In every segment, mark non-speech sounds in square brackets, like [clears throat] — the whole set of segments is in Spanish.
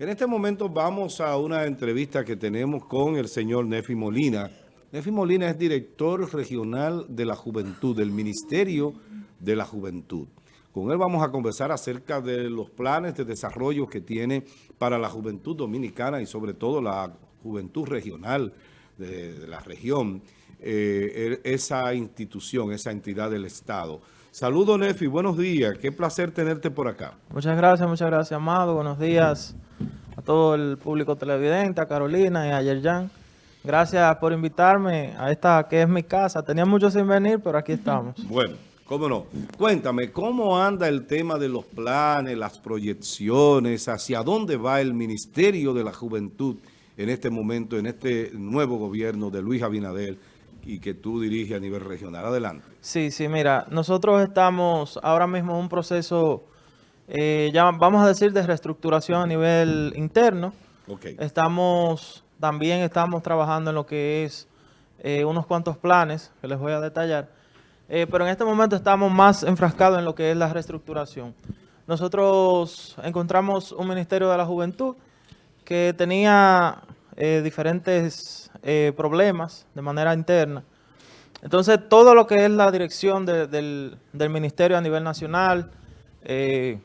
En este momento vamos a una entrevista que tenemos con el señor Nefi Molina. Nefi Molina es director regional de la Juventud, del Ministerio de la Juventud. Con él vamos a conversar acerca de los planes de desarrollo que tiene para la juventud dominicana y sobre todo la juventud regional de, la región, eh, e, esa institución, esa entidad del Estado. Saludos, Nefi, buenos días. Qué placer tenerte por acá. Muchas gracias, muchas gracias, Amado. Buenos días a todo el público televidente, a Carolina y a Yerjan. Gracias por invitarme a esta que es mi casa. Tenía mucho sin venir, pero aquí estamos. [laughs] Bueno, cómo no. Cuéntame, ¿cómo anda el tema de los planes, las proyecciones? ¿Hacia dónde va el Ministerio de la Juventud en este momento, en este nuevo gobierno de Luis Abinader? Y que tú diriges a nivel regional. Adelante. Sí, sí, mira, nosotros estamos ahora mismo en un proceso, eh, ya vamos a decir, de reestructuración a nivel interno. Okay. Estamos, también estamos trabajando en lo que es eh, unos cuantos planes que les voy a detallar. Eh, pero en este momento estamos más enfrascados en lo que es la reestructuración. Nosotros encontramos un Ministerio de la Juventud que tenía diferentes eh, problemas de manera interna. Entonces, todo lo que es la dirección del, ministerio a nivel nacional, eh,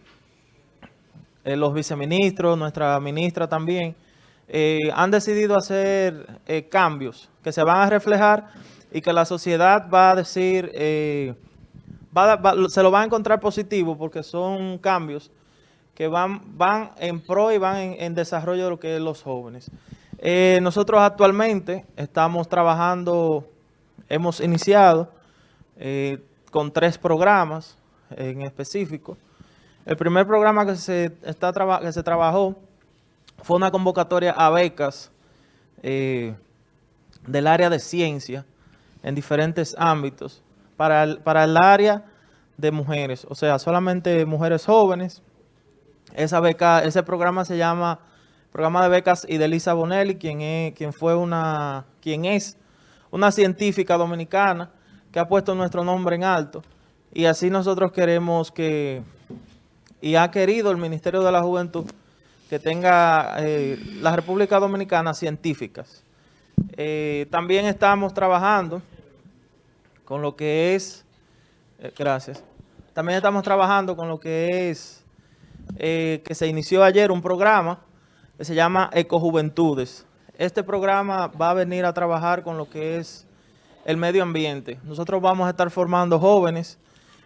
eh, los viceministros, nuestra ministra también, han decidido hacer cambios que se van a reflejar y que la sociedad va a decir, se lo va a encontrar positivo porque son cambios que van, van en pro y van en desarrollo de lo que es los jóvenes. Eh, nosotros actualmente estamos trabajando, hemos iniciado eh, con tres programas en específico. El primer programa que se, está que se trabajó fue una convocatoria a becas eh, del área de ciencia en diferentes ámbitos para el, para el área de mujeres, o sea, solamente mujeres jóvenes. Esa beca, ese programa se llama programa de becas y de Lisa Bonelli, quien, es, quien, fue una, quien es una científica dominicana que ha puesto nuestro nombre en alto. Y así nosotros queremos que, y ha querido el Ministerio de la Juventud, que tenga eh, la República Dominicana científicas. Eh, también estamos trabajando con lo que es, eh, gracias, también estamos trabajando con lo que es, que se inició ayer un programa que se llama Ecojuventudes. Este programa va a venir a trabajar con lo que es el medio ambiente. Nosotros vamos a estar formando jóvenes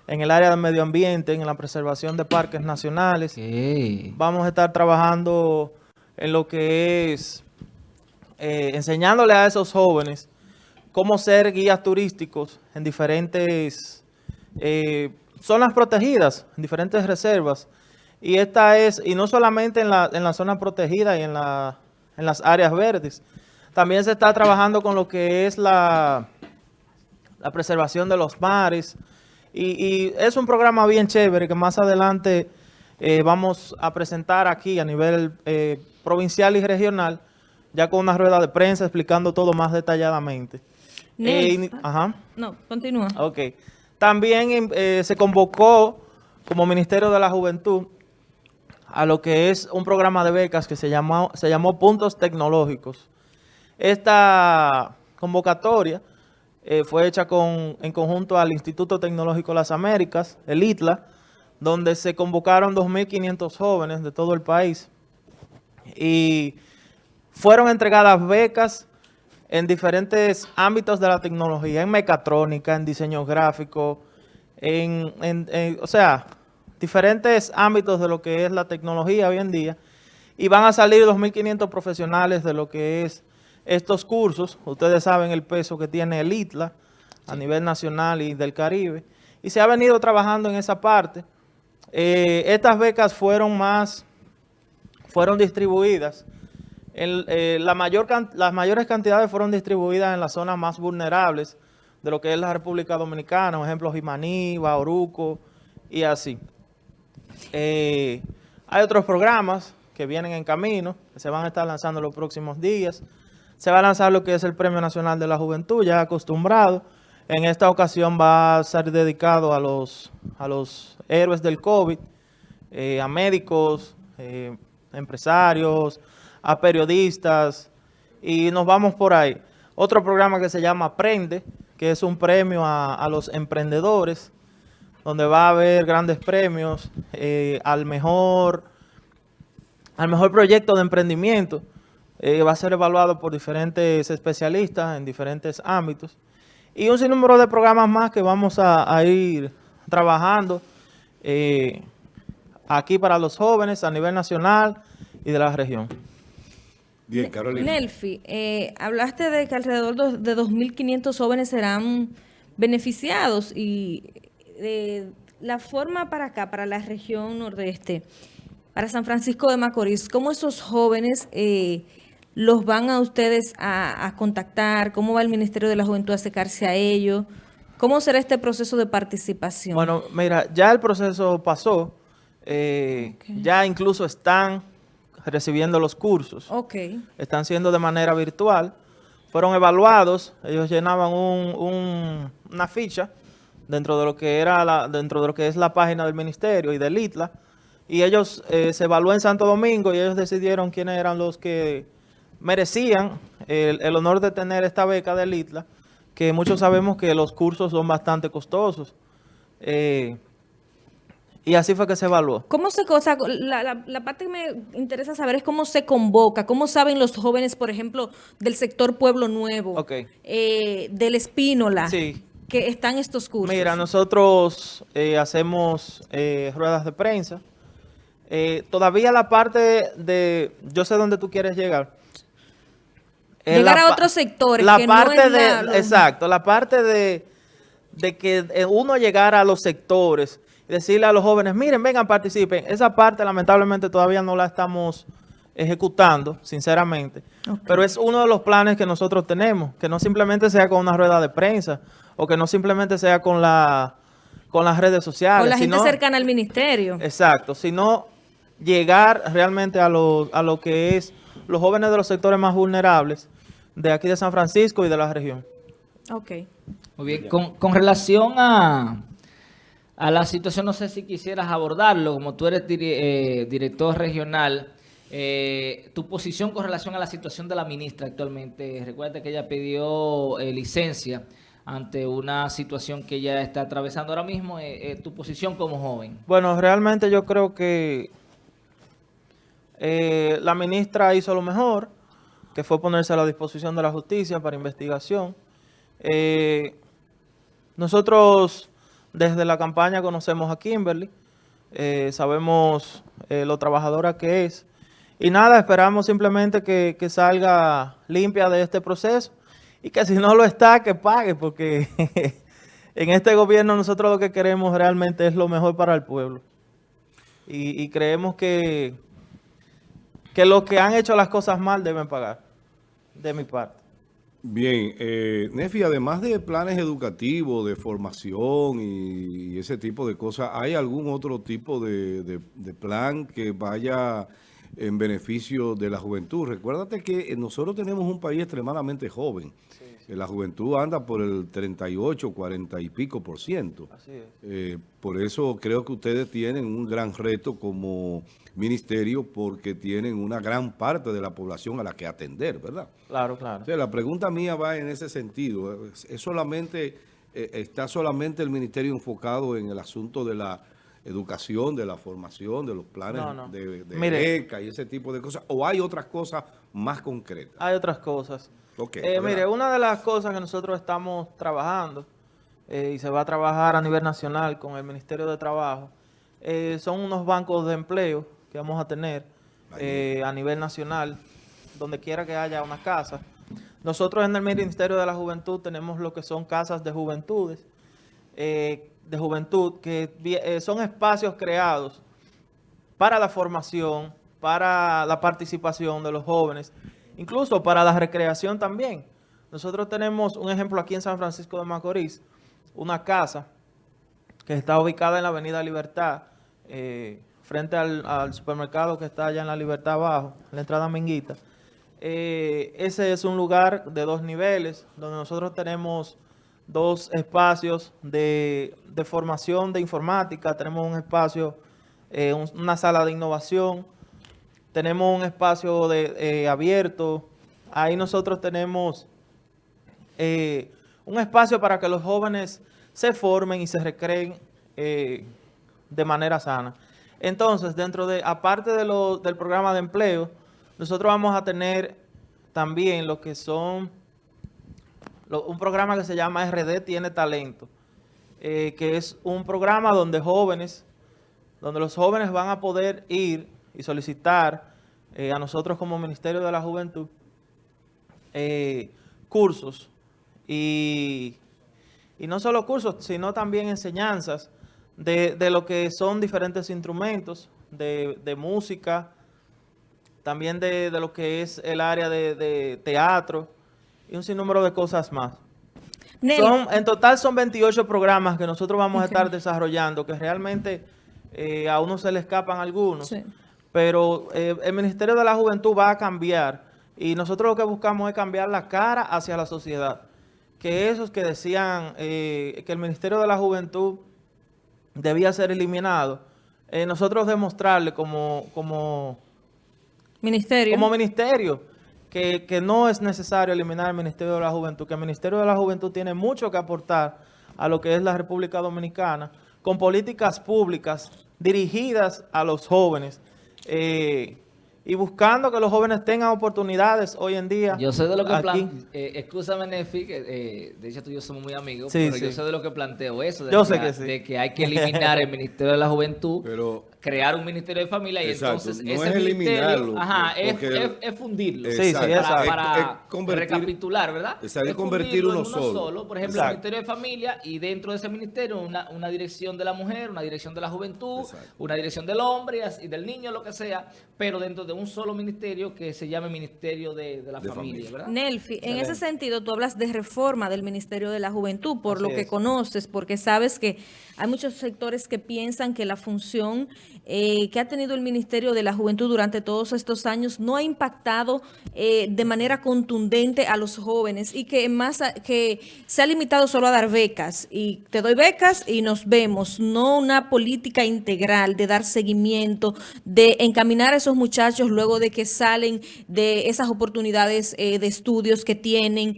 en el área del medio ambiente, en la preservación de parques nacionales. Vamos a estar trabajando en lo que es eh, enseñándole a esos jóvenes cómo ser guías turísticos en diferentes eh, zonas protegidas, en diferentes reservas, y esta es, y no solamente en la, en la zona protegida y en, la, en las áreas verdes, también se está trabajando con lo que es la, la preservación de los mares. Y, es un programa bien chévere que más adelante eh, vamos a presentar aquí a nivel eh, provincial y regional, ya con una rueda de prensa explicando todo más detalladamente. Eh, ajá. No, continúa. Ok. También se convocó como Ministerio de la Juventud a lo que es un programa de becas que se llamó, se llamó Puntos Tecnológicos. Esta convocatoria eh, fue hecha con, en conjunto al Instituto Tecnológico Las Américas, el ITLA, donde se convocaron 2.500 jóvenes de todo el país y fueron entregadas becas en diferentes ámbitos de la tecnología, en mecatrónica, en diseño gráfico, en, en o sea, diferentes ámbitos de lo que es la tecnología hoy en día y van a salir 2.500 profesionales de lo que es estos cursos. Ustedes saben el peso que tiene el ITLA a nivel nacional y del Caribe y se ha venido trabajando en esa parte. Eh, estas becas fueron más, fueron distribuidas. Eh, la mayor, las mayores cantidades fueron distribuidas en las zonas más vulnerables de lo que es la República Dominicana, por ejemplo, Jimaní, Bauruco y así. Eh, hay otros programas que vienen en camino, que se van a estar lanzando los próximos días. Se va a lanzar lo que es el Premio Nacional de la Juventud, ya acostumbrado. En esta ocasión va a ser dedicado a los, a los héroes del COVID, eh, a médicos, eh, empresarios, a periodistas y nos vamos por ahí. Otro programa que se llama Aprende, que es un premio a, los emprendedores, donde va a haber grandes premios eh, al mejor al mejor proyecto de emprendimiento. Eh, va a ser evaluado por diferentes especialistas en diferentes ámbitos. Y un sinnúmero de programas más que vamos a, ir trabajando eh, aquí para los jóvenes a nivel nacional y de la región. Bien, Carolina. Nelfi, eh, hablaste de que alrededor de 2.500 jóvenes serán beneficiados y de la forma para acá, para la región nordeste, para San Francisco de Macorís, ¿cómo esos jóvenes eh, los van a ustedes a, contactar? ¿Cómo va el Ministerio de la Juventud a acercarse a ellos? ¿Cómo será este proceso de participación? Bueno, mira, ya el proceso pasó. Eh, ya incluso están recibiendo los cursos. Ok. Están siendo de manera virtual. Fueron evaluados. Ellos llenaban una ficha dentro de lo que era la, dentro de lo que es la página del ministerio y del ITLA y ellos eh, se evaluó en Santo Domingo y ellos decidieron quiénes eran los que merecían el, honor de tener esta beca del ITLA, que muchos sabemos que los cursos son bastante costosos. Eh, y así fue que se evaluó. ¿Cómo se cosa? La, la, parte que me interesa saber es cómo se convoca, cómo saben los jóvenes, por ejemplo, del sector Pueblo Nuevo, eh, del Espínola, que están estos cursos. Mira, nosotros hacemos ruedas de prensa, eh, todavía la parte de, yo sé dónde tú quieres llegar. llegar a otros sectores. La parte de, exacto, la parte de, de que eh, uno llegara a los sectores y decirle a los jóvenes, miren, vengan, participen. Esa parte lamentablemente todavía no la estamos ejecutando, sinceramente. Pero es uno de los planes que nosotros tenemos, que no simplemente sea con una rueda de prensa o que no simplemente sea con la con las redes sociales. Con la gente cercana al ministerio. Exacto, sino llegar realmente a lo, a lo que es los jóvenes de los sectores más vulnerables de aquí de San Francisco y de la región. Ok. Muy bien, con, con relación a, a la situación, no sé si quisieras abordarlo, como tú eres eh, director regional, eh, tu posición con relación a la situación de la ministra actualmente. Recuerda que ella pidió eh, licencia ante una situación que ella está atravesando ahora mismo. tu posición como joven. Bueno, realmente yo creo que eh, la ministra hizo lo mejor, que fue ponerse a la disposición de la justicia para investigación. Eh, nosotros desde la campaña conocemos a Kimberly, eh, sabemos lo trabajadora que es. Y nada, esperamos simplemente que, salga limpia de este proceso y que si no lo está, que pague, porque [laughs] en este gobierno nosotros lo que queremos realmente es lo mejor para el pueblo. y creemos que que los que han hecho las cosas mal deben pagar, de mi parte. Bien, eh, Nefi, además de planes educativos, de formación y, ese tipo de cosas, ¿hay algún otro tipo de, plan que vaya en beneficio de la juventud? Recuérdate que nosotros tenemos un país extremadamente joven. La juventud anda por el 38, 40 y pico por ciento. Así es. Eh, por eso creo que ustedes tienen un gran reto como ministerio porque tienen una gran parte de la población a la que atender, ¿verdad? Claro, claro. la pregunta mía va en ese sentido. ¿Es solamente, eh, ¿Está solamente el ministerio enfocado en el asunto de la educación, de la formación, de los planes de, beca y ese tipo de cosas? ¿O hay otras cosas más concretas? Hay otras cosas. Eh, mire, una de las cosas que nosotros estamos trabajando eh, y se va a trabajar a nivel nacional con el Ministerio de Trabajo son unos bancos de empleo que vamos a tener eh, a nivel nacional, donde quiera que haya una casa. Nosotros en el Ministerio de la Juventud tenemos lo que son casas de juventudes, eh, de juventud, que eh, son espacios creados para la formación, para la participación de los jóvenes, incluso para la recreación también. Nosotros tenemos un ejemplo aquí en San Francisco de Macorís, una casa que está ubicada en la Avenida Libertad, frente al, supermercado que está allá en la Libertad Abajo, la entrada Minguita. Eh, ese es un lugar de dos niveles, donde nosotros tenemos dos espacios de, formación de informática, tenemos un espacio, eh, una sala de innovación, tenemos un espacio de, eh, abierto, ahí nosotros tenemos eh, un espacio para que los jóvenes se formen y se recreen de manera sana. Entonces, dentro de, aparte de lo, del programa de empleo, nosotros vamos a tener también lo que son, un programa que se llama RD Tiene Talento, eh, que es un programa donde jóvenes, donde los jóvenes van a poder ir y solicitar eh, a nosotros como Ministerio de la Juventud eh, cursos. Y, y no solo cursos, sino también enseñanzas de, lo que son diferentes instrumentos de, música, también de, lo que es el área de, teatro y un sinnúmero de cosas más. en total son 28 programas que nosotros vamos a estar desarrollando, que realmente eh, a uno se le escapan algunos, pero eh, el Ministerio de la Juventud va a cambiar y nosotros lo que buscamos es cambiar la cara hacia la sociedad. Que esos que decían eh, que el Ministerio de la Juventud debía ser eliminado, nosotros demostrarle como, como ministerio, como ministerio que, que, no es necesario eliminar el Ministerio de la Juventud, que el Ministerio de la Juventud tiene mucho que aportar a lo que es la República Dominicana, con políticas públicas dirigidas a los jóvenes, eh, y buscando que los jóvenes tengan oportunidades hoy en día. Yo sé de lo que planteo, eh, excúsame Nefi, que eh, de hecho tú y yo somos muy amigos, pero yo sé de lo que planteo eso, de, yo que, sé que sí. de que hay que eliminar el [laughs] Ministerio de la Juventud, pero crear un Ministerio de Familia y entonces no ese es eliminarlo. Ajá, es, es, fundirlo. Sí, sí, para, para recapitular, ¿verdad? Es convertir uno, solo. Por ejemplo, el Ministerio de Familia y dentro de ese ministerio una, una dirección de la mujer, una dirección de la juventud, una dirección del hombre y del niño, lo que sea, pero dentro de un solo ministerio que se llame Ministerio de, la familia, ¿verdad? Nelfi, en ese sentido tú hablas de reforma del Ministerio de la Juventud, por lo que conoces, porque sabes que hay muchos sectores que piensan que la función eh, que ha tenido el Ministerio de la Juventud durante todos estos años no ha impactado eh, de manera contundente a los jóvenes y que más que se ha limitado solo a dar becas. Y te doy becas y nos vemos, no una política integral de dar seguimiento, de encaminar a esos muchachos luego de que salen de esas oportunidades eh, de estudios que tienen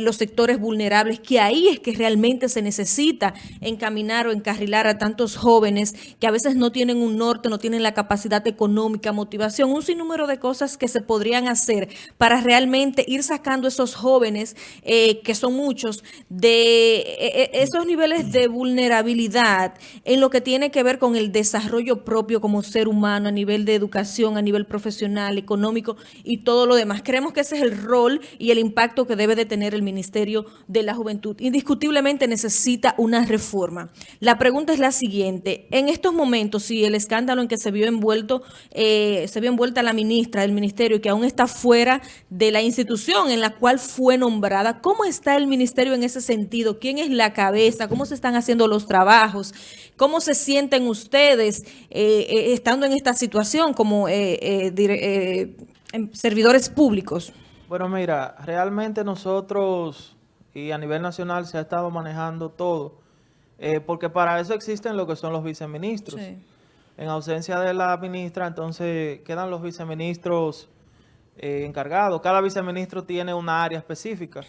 los sectores vulnerables, que ahí es que realmente se necesita encaminar o encarrilar a tantos jóvenes que a veces no tienen un no tienen la capacidad económica, motivación, un sinnúmero de cosas que se podrían hacer para realmente ir sacando esos jóvenes, eh, que son muchos, de eh, eh, esos niveles de vulnerabilidad en lo que tiene que ver con el desarrollo propio como ser humano a nivel de educación, a nivel profesional, económico y todo lo demás. Creemos que ese es el rol y el impacto que debe de tener el Ministerio de la Juventud. Indiscutiblemente necesita una reforma. La pregunta es la siguiente. En estos momentos, si el escándalo en que se vio envuelto, eh, se vio envuelta la ministra del ministerio que aún está fuera de la institución en la cual fue nombrada. ¿Cómo está el ministerio en ese sentido? ¿Quién es la cabeza? ¿Cómo se están haciendo los trabajos? ¿Cómo se sienten ustedes eh, eh, estando en esta situación como em, servidores públicos? Bueno, mira, realmente nosotros y a nivel nacional se ha estado manejando todo, porque para eso existen lo que son los viceministros. Sí. En ausencia de la ministra, entonces quedan los viceministros eh, encargados. Cada viceministro tiene una área específica.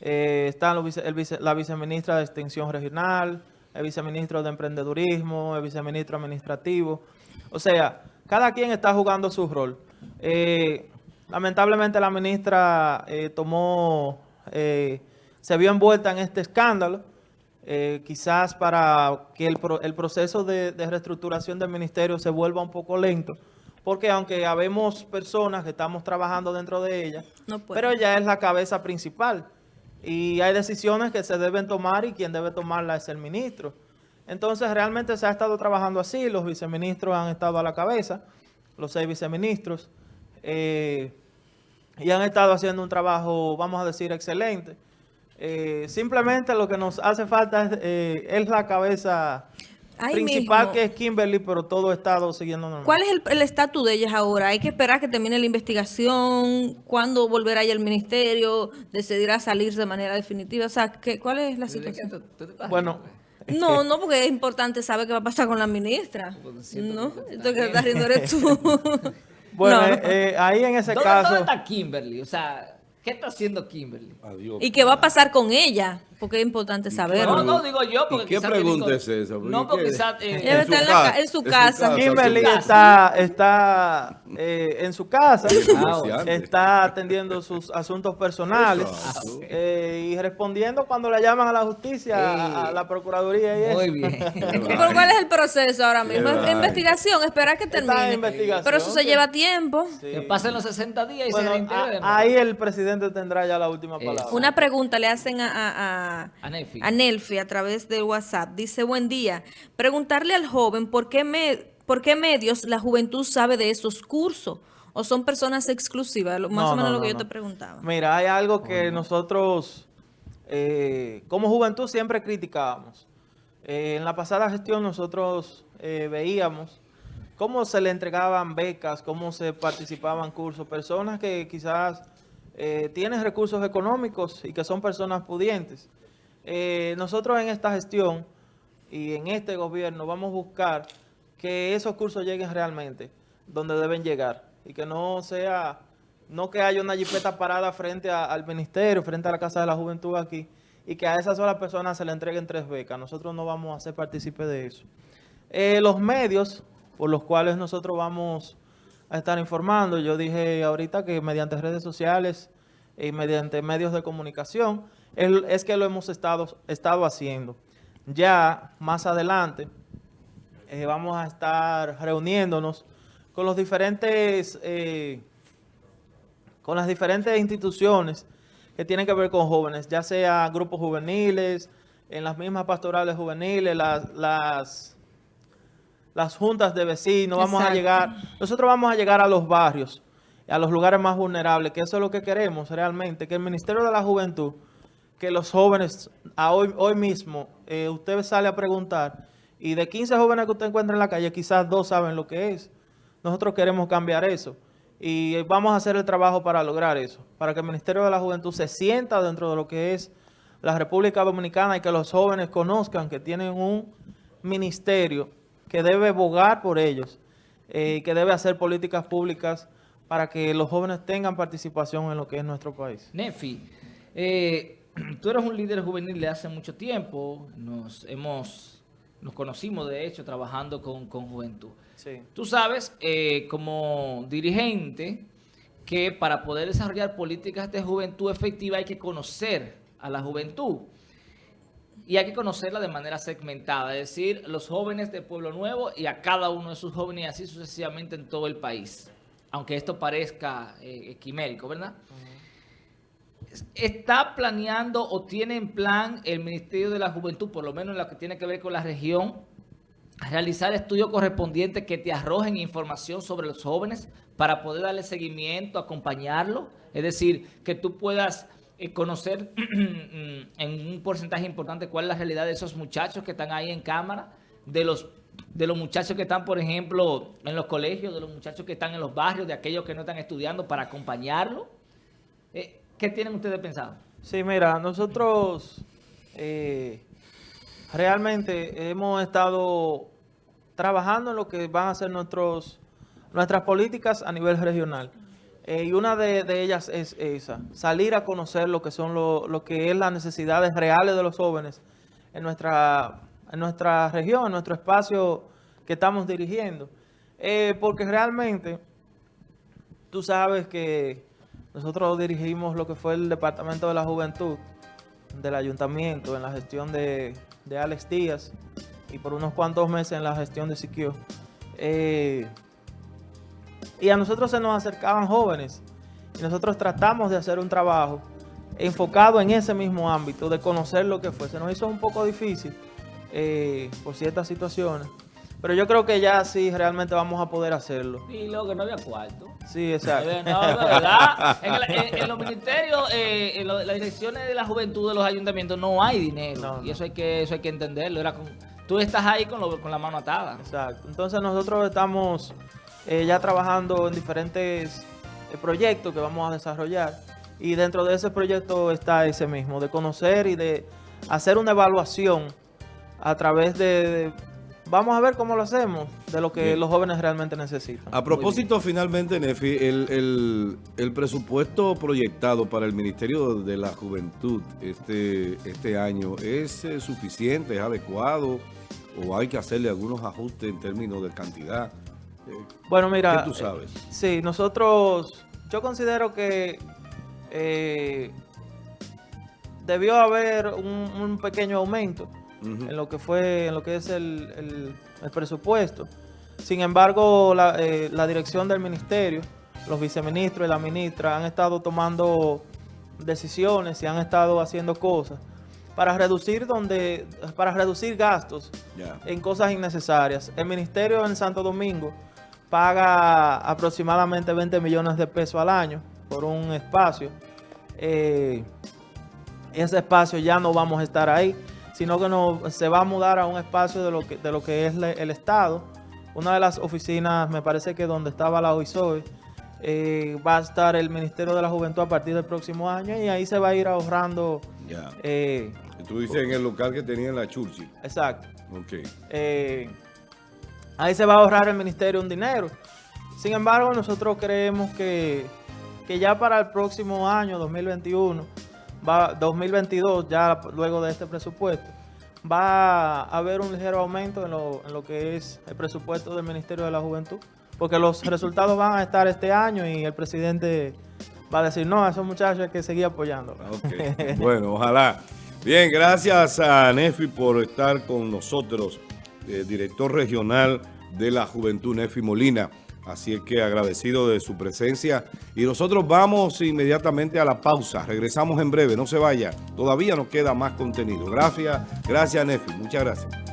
Eh, están los la viceministra de Extensión Regional, el viceministro de Emprendedurismo, el viceministro administrativo. O sea, cada quien está jugando su rol. Eh, lamentablemente la ministra tomó, se vio envuelta en este escándalo eh, quizás para que el, el proceso de, reestructuración del ministerio se vuelva un poco lento, porque aunque habemos personas que estamos trabajando dentro de ella, pero ella es la cabeza principal y hay decisiones que se deben tomar y quien debe tomarla es el ministro. Entonces realmente se ha estado trabajando así, los viceministros han estado a la cabeza, los seis viceministros, eh, y han estado haciendo un trabajo, vamos a decir, excelente. Eh, simplemente lo que nos hace falta es, eh, la cabeza principal que es Kimberly, pero todo estado siguiendo normal. ¿Cuál es el estatus de ellas ahora? ¿Hay que esperar que termine la investigación? ¿Cuándo volverá ya el ministerio? ¿Decidirá salir de manera definitiva? O sea, ¿qué, ¿cuál es la situación? Bueno... [laughs] No, no, porque es importante saber qué va a pasar con la ministra. No, esto que estás riendo eres tú. [laughs] [laughs] Bueno, eh, ahí en ese caso... ¿Dónde está Kimberly? O sea, ¿qué está haciendo Kimberly? Adiós. ¿Y qué va a pasar con ella? Porque es importante saberlo. No, no, digo yo. Porque ¿Qué pregunta es esa? No, porque quizás... Eh, en, está en, su casa. Kimberly está, está eh, en su casa, está atendiendo sus asuntos personales eh, y respondiendo cuando le llaman a la justicia, a, la Procuraduría y eso. Muy bien. [laughs] ¿Pero cuál es el proceso ahora mismo? investigación, esperar que termine. Pero eso se lleva tiempo. Que pasen los 60 días y se reintegre. Ahí el presidente tendrá ya la última palabra. Una pregunta le hacen a a, Nelfi. a través de WhatsApp. Dice, buen día. Preguntarle al joven por qué, me, por qué medios la juventud sabe de esos cursos. ¿O son personas exclusivas? Más o menos lo que yo te preguntaba. Mira, hay algo que nosotros eh, como juventud siempre criticábamos. Eh, en la pasada gestión nosotros eh, veíamos cómo se le entregaban becas, cómo se participaban cursos, personas que quizás tienen recursos económicos y que son personas pudientes. Eh, nosotros en esta gestión y en este gobierno vamos a buscar que esos cursos lleguen realmente donde deben llegar y que no sea, no que haya una jipeta parada frente al ministerio, frente a la Casa de la Juventud aquí y que a esas solas personas se le entreguen tres becas. Nosotros no vamos a ser partícipes de eso. Eh, los medios por los cuales nosotros vamos a estar informando, yo dije ahorita que mediante redes sociales y mediante medios de comunicación, es que lo hemos estado, estado haciendo. Ya más adelante eh, vamos a estar reuniéndonos con los diferentes eh, con las diferentes instituciones que tienen que ver con jóvenes, ya sea grupos juveniles, en las mismas pastorales juveniles, las, las, las juntas de vecinos, vamos a llegar, nosotros vamos a llegar a los barrios, a los lugares más vulnerables, que eso es lo que queremos realmente, que el Ministerio de la Juventud que los jóvenes, hoy, hoy mismo, eh, usted sale a preguntar y de 15 jóvenes que usted encuentra en la calle, quizás dos saben lo que es. Nosotros queremos cambiar eso y vamos a hacer el trabajo para lograr eso, para que el Ministerio de la Juventud se sienta dentro de lo que es la República Dominicana y que los jóvenes conozcan que tienen un ministerio que debe bogar por ellos y eh, que debe hacer políticas públicas para que los jóvenes tengan participación en lo que es nuestro país. Nefi, eh, [clears throat] tú eres un líder juvenil de hace mucho tiempo, nos hemos, nos conocimos de hecho trabajando con, juventud. Tú sabes, eh, como dirigente, que para poder desarrollar políticas de juventud efectiva hay que conocer a la juventud. Y hay que conocerla de manera segmentada, es decir, los jóvenes de Pueblo Nuevo y a cada uno de sus jóvenes y así sucesivamente en todo el país. Aunque esto parezca eh, quimérico, ¿verdad? ¿Está planeando o tiene en plan el Ministerio de la Juventud, por lo menos en lo que tiene que ver con la región, realizar estudios correspondientes que te arrojen información sobre los jóvenes para poder darle seguimiento, acompañarlo? Es decir, que tú puedas eh, conocer [clears throat] en un porcentaje importante cuál es la realidad de esos muchachos que están ahí en cámara, de los de los muchachos que están, por ejemplo, en los colegios, de los muchachos que están en los barrios, de aquellos que no están estudiando, para acompañarlo. Eh, ¿Qué tienen ustedes pensado? Sí, mira, nosotros eh, realmente hemos estado trabajando en lo que van a ser nuestros, nuestras políticas a nivel regional. Eh, y una de, ellas es esa, salir a conocer lo que son lo, que es las necesidades reales de los jóvenes en nuestra, en nuestra región, en nuestro espacio que estamos dirigiendo. Eh, porque realmente tú sabes que nosotros dirigimos lo que fue el Departamento de la Juventud del Ayuntamiento en la gestión de, Alex Díaz y por unos cuantos meses en la gestión de Siquio. Eh, y a nosotros se nos acercaban jóvenes y nosotros tratamos de hacer un trabajo enfocado en ese mismo ámbito, de conocer lo que fue. Se nos hizo un poco difícil eh, por ciertas situaciones, pero yo creo que ya sí realmente vamos a poder hacerlo. Y luego que no había cuarto. Sí, exacto. No, verdad. En, los ministerios, eh, en las direcciones de la juventud de los ayuntamientos no hay dinero. y eso hay que eso hay que entenderlo. Era tú estás ahí con, con la mano atada. Exacto. Entonces nosotros estamos eh, ya trabajando en diferentes eh, proyectos que vamos a desarrollar. Y dentro de ese proyecto está ese mismo, de conocer y de hacer una evaluación a través de vamos a ver cómo lo hacemos de lo que los jóvenes realmente necesitan. A propósito, finalmente, Nefi, el, el, presupuesto proyectado para el Ministerio de la Juventud este, este año, ¿es eh, suficiente, es adecuado o hay que hacerle algunos ajustes en términos de cantidad? Eh, bueno, mira, ¿qué tú sabes? sí, nosotros, yo considero que debió haber un, pequeño aumento en lo que fue, en lo que es el, presupuesto. Sin embargo, eh, la, dirección del ministerio, los viceministros y la ministra han estado tomando decisiones y han estado haciendo cosas para reducir donde para reducir gastos en cosas innecesarias. El ministerio en Santo Domingo paga aproximadamente 20 millones de pesos al año por un espacio. Eh, ese espacio ya no vamos a estar ahí, sino que no, se va a mudar a un espacio de lo que, de lo que es el Estado. Una de las oficinas, me parece que donde estaba la OISOE, eh, va a estar el Ministerio de la Juventud a partir del próximo año y ahí se va a ir ahorrando. Ya. Eh, Tú dices en el local que tenía en la Churchill. Exacto. Ok. Eh, ahí se va a ahorrar el Ministerio un dinero. Sin embargo, nosotros creemos que, que ya para el próximo año, 2021, va 2022, ya luego de este presupuesto, va a haber un ligero aumento en lo, en lo que es el presupuesto del Ministerio de la Juventud, porque los resultados van a estar este año y el presidente va a decir, no, a esos muchachos hay que seguir apoyando. bueno, ojalá. Bien, gracias a Nefi por estar con nosotros, eh, director regional de la Juventud, Nefi Molina. Así es que agradecido de su presencia. Y nosotros vamos inmediatamente a la pausa. Regresamos en breve, no se vaya. Todavía nos queda más contenido. Gracias, gracias Nefi. Muchas gracias.